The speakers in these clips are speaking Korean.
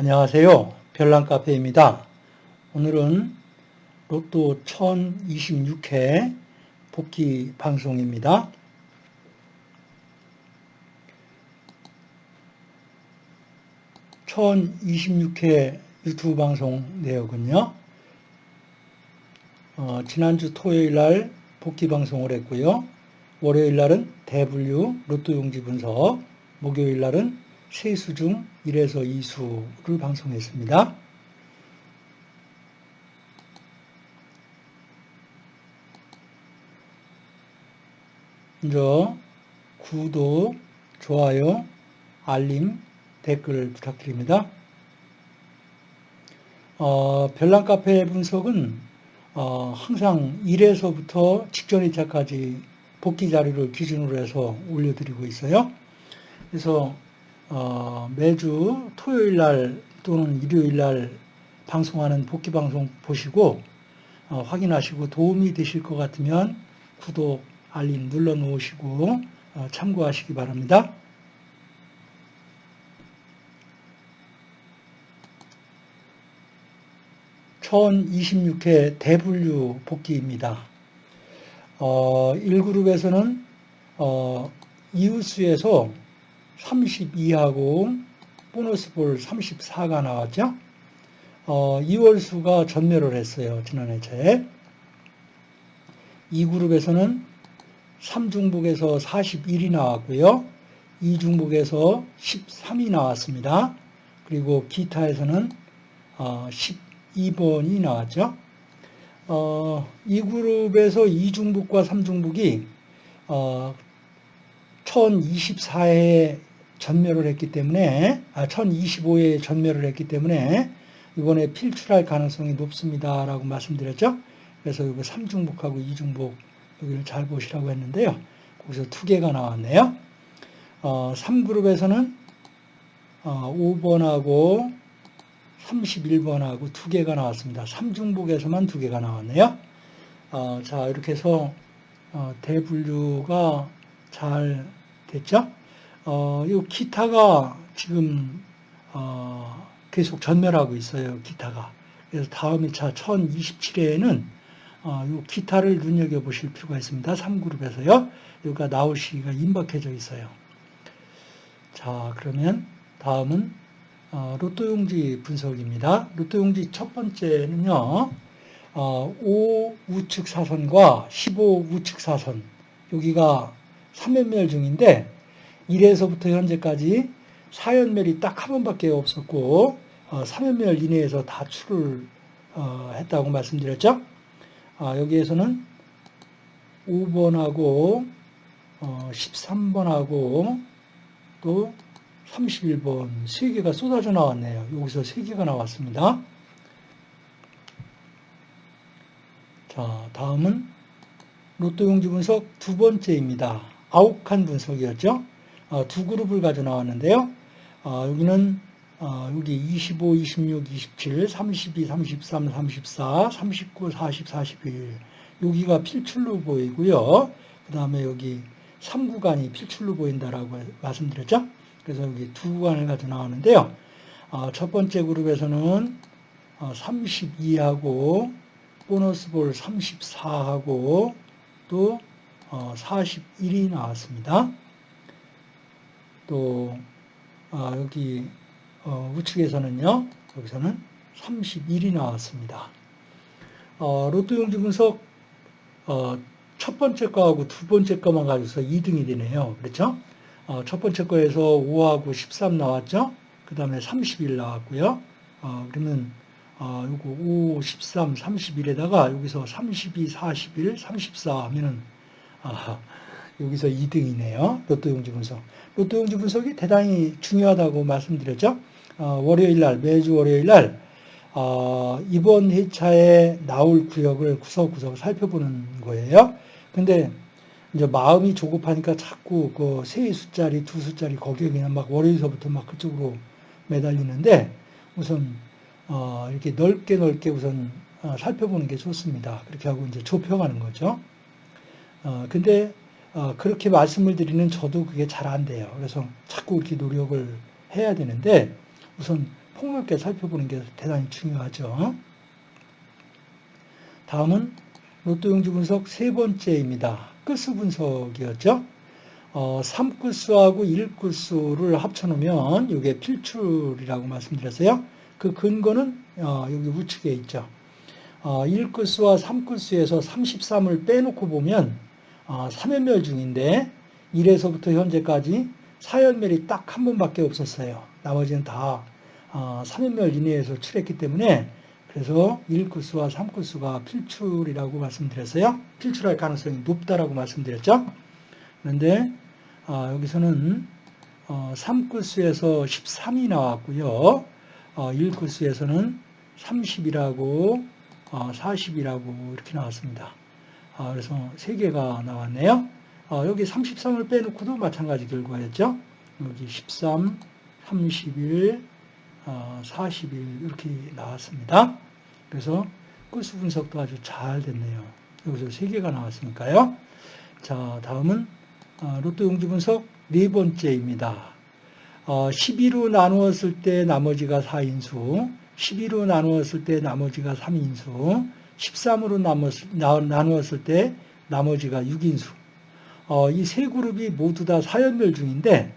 안녕하세요. 별난카페입니다. 오늘은 로또 1026회 복귀 방송입니다. (1026회) 유튜브 방송 내역은요 어, 지난주 토요일 날 복귀 방송을 했고요 월요일 날은 대분류 로또 용지 분석 목요일 날은 세수 중 1에서 2수를 방송했습니다. 먼저 구독, 좋아요, 알림, 댓글 부탁드립니다. 어, 별난 카페 분석은 어, 항상 1에서부터 직전 2차까지 복귀 자료를 기준으로 해서 올려드리고 있어요. 그래서 어, 매주 토요일 날 또는 일요일 날 방송하는 복귀 방송 보시고 어, 확인하시고 도움이 되실 것 같으면 구독, 알림 눌러 놓으시고 어, 참고하시기 바랍니다. (1026회) 대분류 복귀입니다. 어, 1그룹에서는 어, 이웃수에서 32하고 보너스 볼 34가 나왔죠. 어, 2월수가 전멸을 했어요. 지난 해 차에. 이 그룹에서는 3중북에서 41이 나왔고요. 2중북에서 13이 나왔습니다. 그리고 기타에서는 어, 12번이 나왔죠. 어, 이 그룹에서 2중북과 3중북이 어, 1024회 전멸을 했기 때문에 아 1025에 전멸을 했기 때문에 이번에 필출할 가능성이 높습니다 라고 말씀드렸죠. 그래서 이거 3중복하고 2중복 여기를 잘 보시라고 했는데요. 거기서 두 개가 나왔네요. 어, 3그룹에서는 어, 5번하고 31번하고 두 개가 나왔습니다. 3중복에서만 두 개가 나왔네요. 어, 자 이렇게 해서 어, 대분류가 잘 됐죠? 어, 이 기타가 지금 어, 계속 전멸하고 있어요. 기타가. 그래서 다음 2차 1027회에는 어, 이 기타를 눈여겨보실 필요가 있습니다. 3그룹에서요. 여기가 나올 시기가 임박해져 있어요. 자, 그러면 다음은 어, 로또용지 분석입니다. 로또용지 첫 번째는요. 어, 5 우측 사선과 15 우측 사선 여기가 3연멸 중인데 1에서부터 현재까지 4연멸이 딱 한 번밖에 없었고 어, 3연멸 이내에서 다 출을 어, 했다고 말씀드렸죠. 아, 여기에서는 5번하고 어, 13번하고 또 31번 3개가 쏟아져 나왔네요. 여기서 3개가 나왔습니다. 자, 다음은 로또 용지 분석 두 번째입니다. 아욱한 분석이었죠. 어, 두 그룹을 가져 나왔는데요. 어, 여기는 어, 여기 25, 26, 27, 32, 33, 34, 39, 40, 41 여기가 필출로 보이고요. 그 다음에 여기 3구간이 필출로 보인다라고 말씀드렸죠. 그래서 여기 두 구간을 가져 나왔는데요. 첫 번째 그룹에서는 32하고 보너스 볼 34하고 또 41이 나왔습니다. 또 아, 여기 어, 우측에서는요. 여기서는 31이 나왔습니다. 어, 로또 용지 분석 어, 첫 번째 거하고 두 번째 거만 가지고서 2등이 되네요. 그렇죠? 어, 첫 번째 거에서 5하고 13 나왔죠? 그 다음에 31 나왔고요. 어, 그러면 어, 요거 5, 13, 31에다가 여기서 32, 41, 34 하면은 아, 여기서 2등이네요. 로또 용지 분석. 로또 용지 분석이 대단히 중요하다고 말씀드렸죠. 어, 월요일 날, 매주 월요일 날, 어, 이번 회차에 나올 구역을 구석구석 살펴보는 거예요. 근데 이제 마음이 조급하니까 자꾸 그 세 숫자리, 두 숫자리 거기에 그냥 막 월요일서부터 막 그쪽으로 매달리는데 우선 어, 이렇게 넓게 넓게 우선 어, 살펴보는 게 좋습니다. 그렇게 하고 이제 좁혀가는 거죠. 어, 근데 어, 그렇게 말씀을 드리는 저도 그게 잘 안 돼요. 그래서 자꾸 이렇게 노력을 해야 되는데 우선 폭넓게 살펴보는 게 대단히 중요하죠. 다음은 로또 용지 분석 세 번째입니다. 끝수 분석이었죠. 어, 3끝수하고 1끝수를 합쳐놓으면 이게 필출이라고 말씀드렸어요. 그 근거는 어, 여기 우측에 있죠. 어, 1끝수와 3끝수에서 33을 빼놓고 보면 어, 3연멸 중인데 1에서부터 현재까지 4연멸이 딱 한 번밖에 없었어요. 나머지는 다 어, 3연멸 이내에서 칠했기 때문에 그래서 1끝수와 3끝수가 필출이라고 말씀드렸어요. 필출할 가능성이 높다라고 말씀드렸죠. 그런데 어, 여기서는 어, 3끝수에서 13이 나왔고요. 어, 1끝수에서는 30이라고 어, 40이라고 이렇게 나왔습니다. 아, 그래서 3개가 나왔네요. 어, 여기 33을 빼놓고도 마찬가지 결과였죠. 여기 13, 31, 어, 41 이렇게 나왔습니다. 그래서 끝수 분석도 아주 잘 됐네요. 여기서 3개가 나왔으니까요. 자, 다음은 어, 로또 용지 분석 네 번째입니다. 어, 12로 나누었을 때 나머지가 4인수, 12로 나누었을 때 나머지가 3인수, 13으로 나누었 을 때 나머지가 6인수. 어, 이 세 그룹이 모두 다 4연멸 중인데,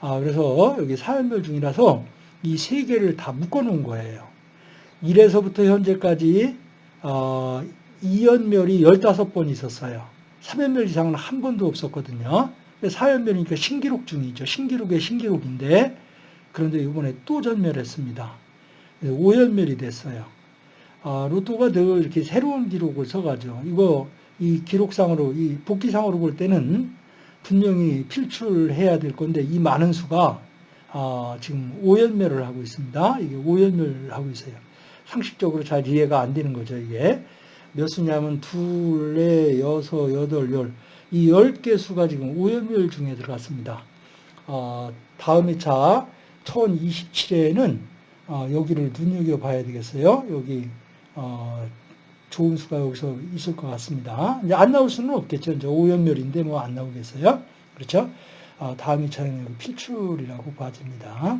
아, 그래서 여기 4연멸 중이라서 이 세 개를 다 묶어 놓은 거예요. 1에서부터 현재까지 어, 2연멸이 15번 있었어요. 3연멸 이상은 한 번도 없었거든요. 4연멸이니까 신기록 중이죠. 신기록의 신기록인데 그런데 이번에 또 전멸했습니다. 5연멸이 됐어요. 아, 로또가 늘 이렇게 새로운 기록을 써가죠. 이거 이 기록상으로 이 복기상으로 볼 때는 분명히 필출해야 될 건데 이 많은 수가 아, 지금 5연멸을 하고 있습니다. 이게 5연멸을 하고 있어요. 상식적으로 잘 이해가 안 되는 거죠, 이게. 몇 수냐면 둘, 넷, 여섯, 여덟, 열. 이 10개 수가 지금 오연멸 중에 들어갔습니다. 어, 다음 회차 1027회에는 어, 여기를 눈여겨봐야 되겠어요. 여기 어, 좋은 수가 여기서 있을 것 같습니다. 이제 안 나올 수는 없겠죠. 이제 오연멸인데 뭐 안 나오겠어요. 그렇죠? 어, 다음 회차에는 필출이라고 봐집니다.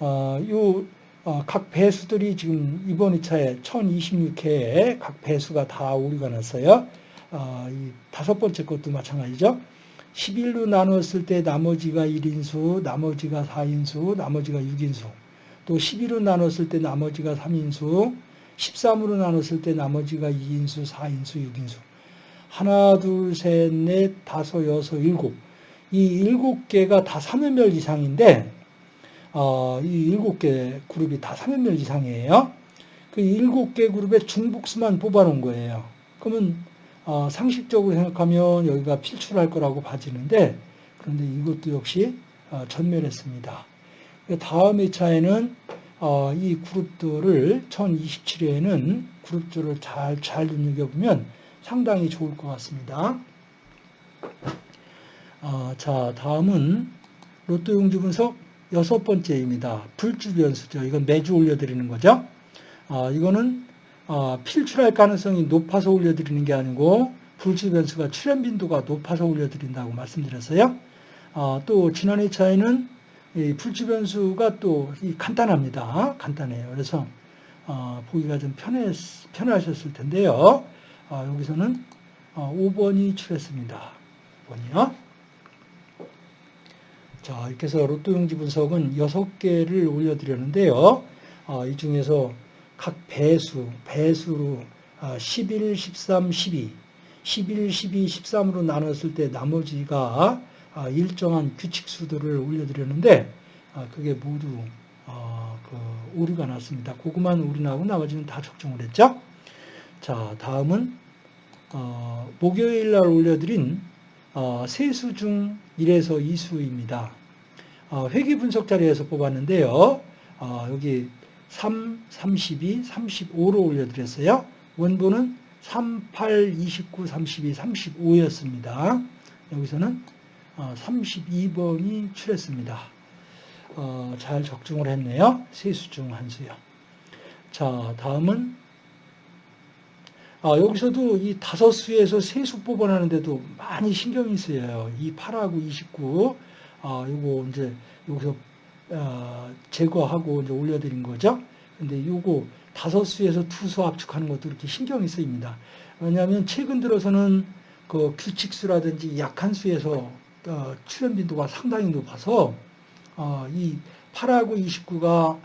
어, 요, 어, 각 배수들이 지금 이번 2차에 1026회에 각 배수가 다 오류가 났어요. 어, 이 다섯 번째 것도 마찬가지죠. 11로 나눴을 때 나머지가 1인수, 나머지가 4인수, 나머지가 6인수. 또 11로 나눴을 때 나머지가 3인수, 13으로 나눴을 때 나머지가 2인수, 4인수, 6인수. 하나, 둘, 셋, 넷, 다섯, 여섯, 일곱. 이 일곱 개가 다 3연멸 이상인데, 어, 이 일곱 개 그룹이 다 3연멸 이상이에요. 그 일곱 개 그룹의 중복수만 뽑아놓은 거예요. 그러면 어, 상식적으로 생각하면 여기가 필출할 거라고 봐지는데 그런데 이것도 역시 어, 전멸했습니다. 그 다음 2차에는 어, 이 그룹들을 1027회에는 그룹들을 잘, 잘 눈여겨보면 상당히 좋을 것 같습니다. 어, 자, 다음은 로또 용지 분석 여섯 번째입니다. 불주 변수죠. 이건 매주 올려드리는 거죠. 어, 이거는 어, 필출할 가능성이 높아서 올려드리는 게 아니고 불주 변수가 출현 빈도가 높아서 올려드린다고 말씀드렸어요. 어, 또 지난 2차에는 이 불주 변수가 또 간단합니다. 간단해요. 그래서 어, 보기가 좀 편해, 편하셨을 텐데요. 어, 여기서는 5번이 출했습니다. 5번이요. 자, 이렇게 해서 로또 용지 분석은 6개를 올려드렸는데요. 어, 이 중에서 각 배수, 배수로 11, 13, 12, 11, 12, 13으로 나눴을 때 나머지가 아, 일정한 규칙수들을 올려드렸는데 아, 그게 모두 어, 그 오류가 났습니다. 그것만 오류 나고 나머지는 다 적중을 했죠. 자, 다음은 어, 목요일 날 올려드린 어, 세수 중 1에서 2수입니다. 회계 분석 자리에서 뽑았는데요. 여기 3, 32, 35로 올려드렸어요. 원본은 38, 29, 32, 35였습니다. 여기서는 32번이 어, 출했습니다. 어, 잘 적중을 했네요. 세수 중 한 수요. 자, 다음은 아, 여기서도 이 다섯 수에서 세수 뽑아내는데도 많이 신경이 쓰여요. 이 8하고 29, 아, 요거 이제 여기서 어, 제거하고 이제 올려드린 거죠. 근데 요거 다섯 수에서 두수 압축하는 것도 이렇게 신경이 쓰입니다. 왜냐하면 최근 들어서는 그 규칙수라든지 약한 수에서 어, 출현 빈도가 상당히 높아서 어, 이 8하고 29가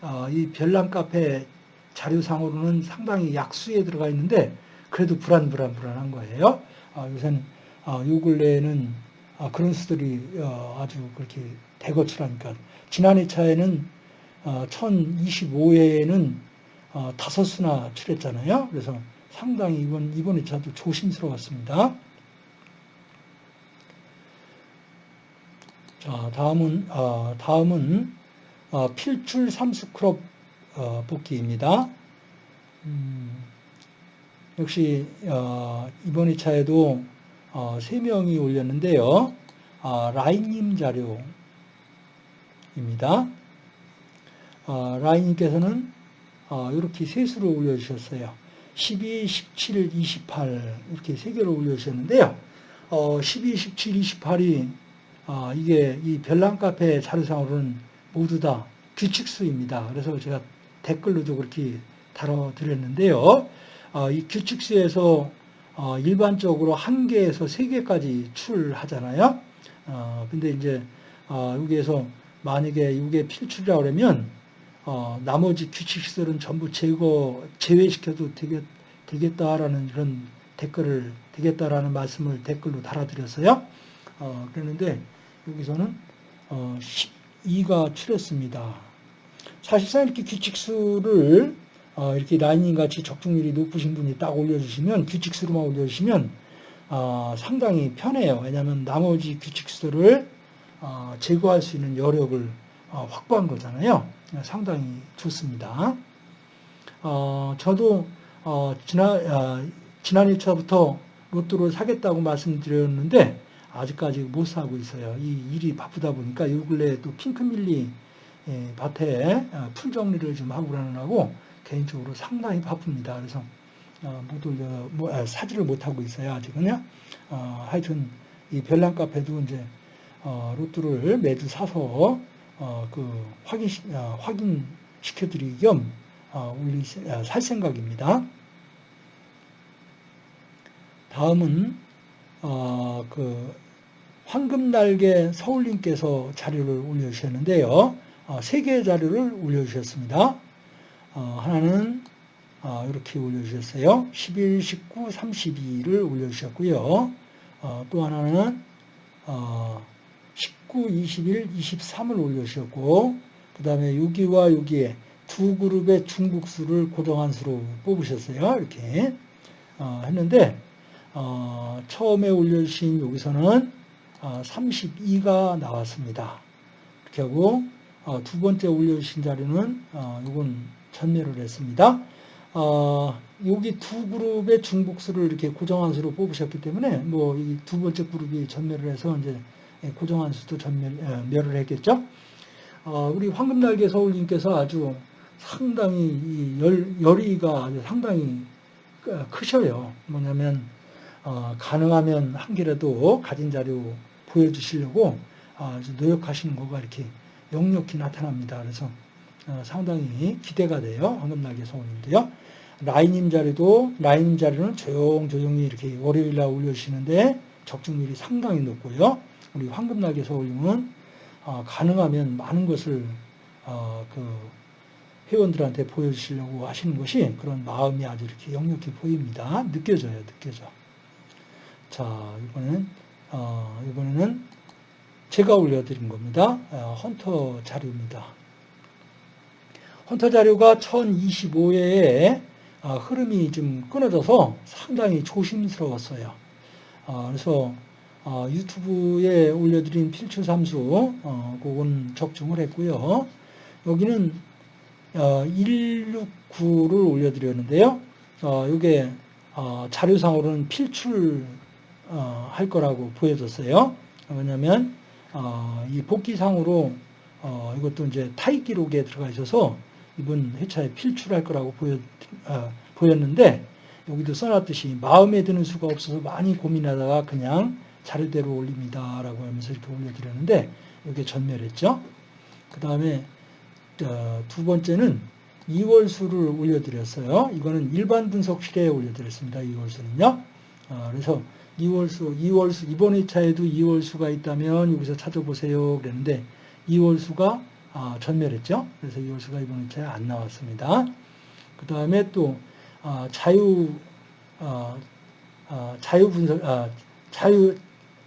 어, 이 별난 카페 자료상으로는 상당히 약수에 들어가 있는데 그래도 불안 불안 불안한 거예요. 어, 요새는 어, 요 근래에는 어, 그런 수들이 어, 아주 그렇게 대거출하니까 지난 2차에는 어, 1025회에는 어, 다섯 수나 출했잖아요. 그래서 상당히 이번 이번 2차도 조심스러웠습니다. 자, 다음은 어, 다음은 어, 필출 삼수 클럽 어, 복기입니다. 음, 역시 어, 이번 2차에도 어, 3명이 올렸는데요. 어, 라인님 자료입니다. 어, 라인님께서는 어, 이렇게 세 수를 올려주셨어요. 12, 17, 28 이렇게 세 개를 올려주셨는데요. 어, 12, 17, 28이 어, 이게 이 별난 카페 자료상으로는 모두 다 규칙수입니다. 그래서 제가 댓글로도 그렇게 다뤄드렸는데요. 어, 이 규칙수에서 어, 일반적으로 한 개에서 세 개까지 출하잖아요. 어, 근데 이제 어, 여기에서 만약에 이게 필출이라고 그러면 어, 나머지 규칙수들은 전부 제거 제외시켜도 되겠, 되겠다라는 그런 댓글을 되겠다라는 말씀을 댓글로 달아드렸어요. 어, 그랬는데 여기서는 어, 12가 출했습니다. 사실상 이렇게 규칙수를 어, 이렇게 라인님 같이 적중률이 높으신 분이 딱 올려주시면 규칙수로만 올려주시면 어, 상당히 편해요. 왜냐하면 나머지 규칙수를 어, 제거할 수 있는 여력을 어, 확보한 거잖아요. 상당히 좋습니다. 어, 저도 어, 지난 지난 1차부터 로또를 사겠다고 말씀드렸는데 아직까지 못 사고 있어요. 이 일이 바쁘다 보니까 요 근래에 또 핑크밀리 예, 밭에 어, 풀 정리를 좀 하고 그러느라고 개인적으로 상당히 바쁩니다. 그래서 어, 못 올려, 뭐, 아, 사지를 못하고 있어요. 아직은요. 어, 하여튼 이 별난 카페도 이제 어, 로또를 매주 사서 어, 그 확인 어, 확인 시켜드리기 겸 어, 올리 살 생각입니다. 다음은 어, 그 황금날개 서울님께서 자료를 올려주셨는데요. 어, 세 개의 자료를 올려주셨습니다. 어, 하나는 어, 이렇게 올려주셨어요. 11, 19, 32를 올려주셨고요. 어, 또 하나는 19, 21, 23을 올려주셨고 그 다음에 여기와 여기에 두 그룹의 중국수를 고정한 수로 뽑으셨어요. 이렇게 했는데 처음에 올려주신 여기서는 32가 나왔습니다. 이렇게 하고 두 번째 올려주신 자료는 이건 전멸을 했습니다. 어, 여기 두 그룹의 중복수를 이렇게 고정한 수로 뽑으셨기 때문에 뭐 이 두 번째 그룹이 전멸을 해서 이제 고정한 수도 전멸을 했겠죠. 어, 우리 황금날개 서울님께서 아주 상당히 열, 열의가 상당히 크셔요. 뭐냐면 어, 가능하면 한 개라도 가진 자료 보여주시려고 아주 노력하시는 거가 이렇게 역력히 나타납니다. 그래서 어, 상당히 기대가 돼요. 황금날개 성우님도요. 라인님 자리도 라인님 자리는 조용조용히 이렇게 월요일날 올려주시는데 적중률이 상당히 높고요. 우리 황금날개 서울님은 어, 가능하면 많은 것을 어, 그 회원들한테 보여주시려고 하시는 것이 그런 마음이 아주 이렇게 역력히 보입니다. 느껴져요, 느껴져. 자, 이번에는 어, 이번에는 제가 올려드린 겁니다. 어, 헌터 자료입니다. 헌터 자료가 1025회에 어, 흐름이 좀 끊어져서 상당히 조심스러웠어요. 어, 그래서 어, 유튜브에 올려드린 필출 삼수 그건 적중을 했고요. 여기는 169를 올려드렸는데요. 이게 자료상으로는 필출 할 거라고 보여졌어요. 왜냐하면 이 복귀상으로 이것도 이제 타입 기록에 들어가 있어서 이번 회차에 필출할 거라고 보여, 아, 보였는데 여기도 써놨듯이 마음에 드는 수가 없어서 많이 고민하다가 그냥 자료대로 올립니다. 라고 하면서 이렇게 올려드렸는데 이게 전멸했죠. 그 다음에 어, 두 번째는 이월수를 올려드렸어요. 이거는 일반 분석실에 올려드렸습니다. 이월수는요. 어, 그래서 이월수, 이월수 이번 회차에도 이월수가 있다면 여기서 찾아보세요. 그랬는데 이월수가 아, 전멸했죠. 그래서 이월수가 이번 회차에 안 나왔습니다. 그 다음에 또 아, 자유 아, 아, 자유 분석 아, 자유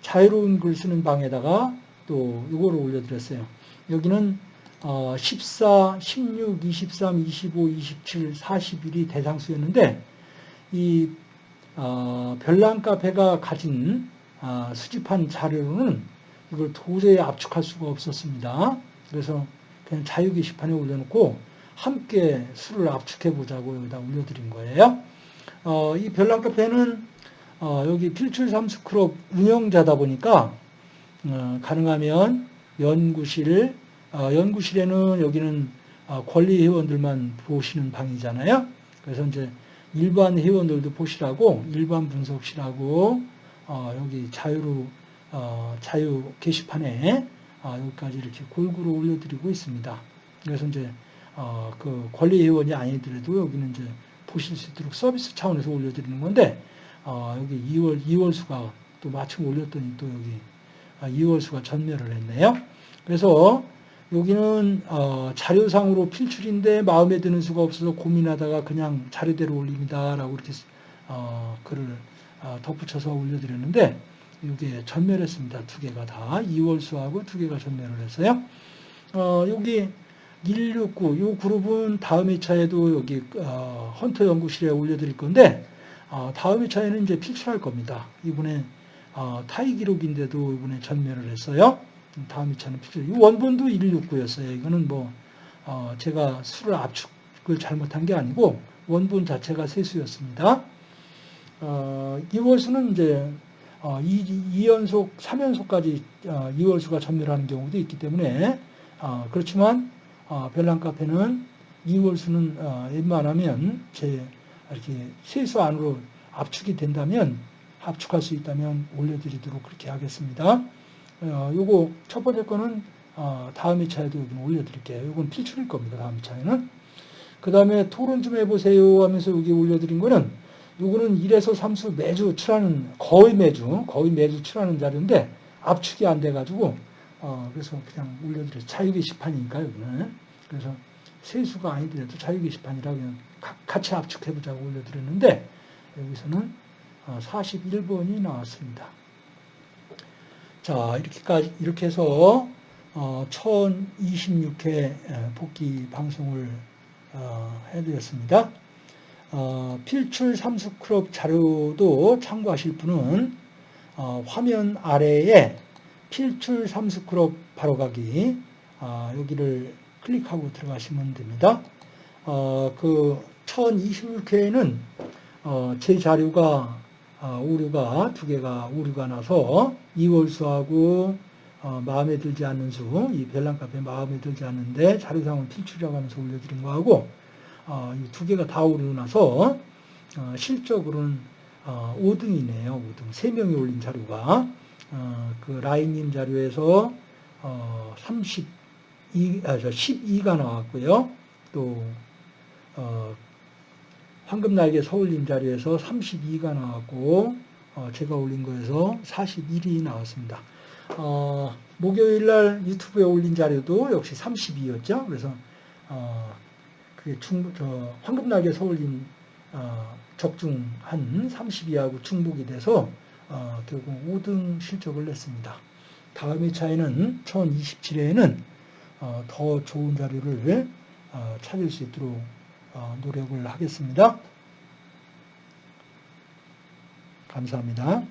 자유로운 글 쓰는 방에다가 또 이거를 올려드렸어요. 여기는 어, 14, 16, 23, 25, 27, 41이 대상수였는데 이 어, 별난 카페가 가진 어, 수집한 자료로는 이걸 도저히 압축할 수가 없었습니다. 그래서 그냥 자유 게시판에 올려놓고 함께 수를 압축해 보자고 여기다 올려드린 거예요. 어, 이 별난 카페는 어, 여기 필출 삼스크롭 운영자다 보니까 어, 가능하면 연구실 어, 연구실에는 여기는 어, 권리 회원들만 보시는 방이잖아요. 그래서 이제 일반 회원들도 보시라고 일반 분석실하고 어, 여기 자유로 어, 자유 게시판에 어, 여기까지 이렇게 골고루 올려드리고 있습니다. 그래서 이제 어, 그 권리 회원이 아니더라도 여기는 이제 보실 수 있도록 서비스 차원에서 올려드리는 건데 어, 여기 2월 2월 수가 또 마침 올렸더니 또 여기 아, 2월 수가 전멸을 했네요. 그래서 여기는 어, 자료상으로 필출인데 마음에 드는 수가 없어서 고민하다가 그냥 자료대로 올립니다 라고 이렇게 어, 글을 어, 덧붙여서 올려드렸는데 이게 전멸했습니다. 두 개가 다 2월 수하고 두 개가 전멸을 했어요. 어, 여기 169, 이 그룹은 다음 회차에도 여기 어, 헌터 연구실에 올려드릴 건데 어, 다음 회차에는 이제 필출할 겁니다. 이번에 어, 타이 기록인데도 이번에 전멸을 했어요. 다음 2차는 필수. 이 원본도 169였어요. 이거는 뭐, 어, 제가 수를 압축을 잘못한 게 아니고 원본 자체가 세수였습니다. 어, 2월수는 이제 어, 2, 연속 3연속까지 어, 2월수가 전멸하는 경우도 있기 때문에 어, 그렇지만 어, 별난 카페는 2월수는 어, 웬만하면 제 이렇게 세수 안으로 압축이 된다면 압축할 수 있다면 올려드리도록 그렇게 하겠습니다. 어, 요거 첫 번째 거는 어, 다음 2차에도 여기 올려드릴게요. 이건 필출일 겁니다. 다음 2차에는. 그 다음에 토론 좀 해보세요 하면서 여기 올려드린 거는 요거는 1에서 3수 매주 출하는 거의 매주 거의 매주 출하는 자료인데 압축이 안 돼가지고 어, 그래서 그냥 올려드려요. 자유 게시판이니까 여기는 그래서 세수가 아니더라도 자유 게시판이라 그냥 같이 압축해보자고 올려드렸는데 여기서는 41번이 어, 나왔습니다. 자, 이렇게까지, 이렇게 해서, 어, 1026회 복기 방송을, 어, 해드렸습니다. 어, 필출 삼수 클럽 자료도 참고하실 분은, 어, 화면 아래에 필출 삼수 클럽 바로가기, 어, 여기를 클릭하고 들어가시면 됩니다. 어, 그 1026회에는, 어, 제 자료가 어, 오류가 두 개가 오류가 나서 이월수하고 어, 마음에 들지 않는 수, 이 별난 카페 마음에 들지 않는데 자료상은 필출이라고 하면서 올려드린 거하고 어, 이 두 개가 다 오류 나서 어, 실적으로는 어, 5등이네요. 5등. 3명이 올린 자료가 어, 그 라인님 자료에서 어, 32, 아, 저 12가 나왔고요. 또 어, 황금날개 서울림 자리에서 32가 나왔고 어, 제가 올린 거에서 41이 나왔습니다. 어, 목요일 날 유튜브에 올린 자료도 역시 32였죠. 그래서 어, 그게 중, 저, 황금날개 서울림 어, 적중한 32하고 중복이 돼서 어, 결국 5등 실적을 냈습니다. 다음 회차에는 1027회에는 어, 더 좋은 자료를 어, 찾을 수 있도록 어, 노력을 하겠습니다. 감사합니다.